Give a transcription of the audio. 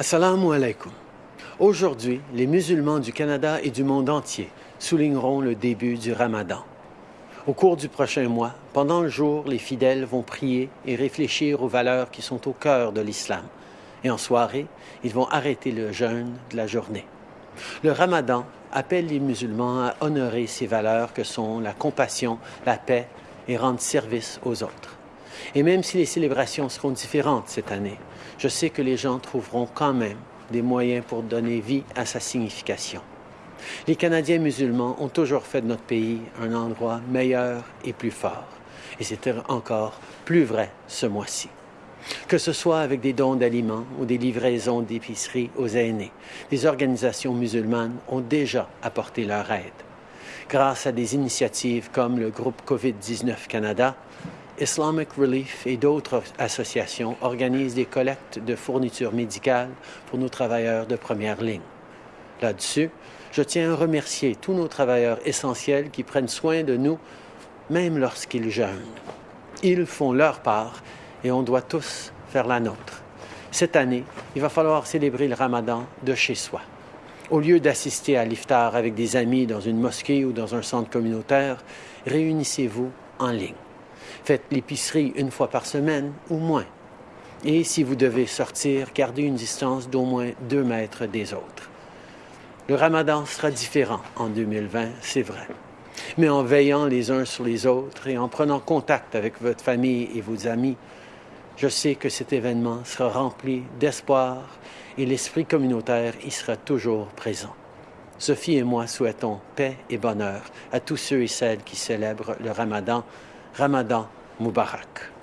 Assalamu alaikum. Aujourd'hui, les musulmans du Canada et du monde entier souligneront le début du Ramadan. Au cours du prochain mois, pendant le jour, les fidèles vont prier et réfléchir aux valeurs qui sont au cœur de l'islam. Et en soirée, ils vont arrêter le jeûne de la journée. Le Ramadan appelle les musulmans à honorer ces valeurs que sont la compassion, la paix et rendre service aux autres. Et même si les célébrations seront différentes cette année, je sais que les gens trouveront quand même des moyens pour donner vie à sa signification. Les Canadiens musulmans ont toujours fait de notre pays un endroit meilleur et plus fort. Et c'était encore plus vrai ce mois-ci. Que ce soit avec des dons d'aliments ou des livraisons d'épicerie aux aînés, les organisations musulmanes ont déjà apporté leur aide. Grâce à des initiatives comme le groupe COVID-19 Canada, Islamic Relief et d'autres associations organisent des collectes de fournitures médicales pour nos travailleurs de première ligne. Là-dessus, je tiens à remercier tous nos travailleurs essentiels qui prennent soin de nous, même lorsqu'ils jeûnent. Ils font leur part et on doit tous faire la nôtre. Cette année, il va falloir célébrer le ramadan de chez soi. Au lieu d'assister à l'iftar avec des amis dans une mosquée ou dans un centre communautaire, réunissez-vous en ligne. Faites l'épicerie une fois par semaine ou moins. Et si vous devez sortir, gardez une distance d'au moins deux mètres des autres. Le ramadan sera différent en 2020, c'est vrai. Mais en veillant les uns sur les autres et en prenant contact avec votre famille et vos amis, je sais que cet événement sera rempli d'espoir et l'esprit communautaire y sera toujours présent. Sophie et moi souhaitons paix et bonheur à tous ceux et celles qui célèbrent le ramadan Ramadan Mubarak.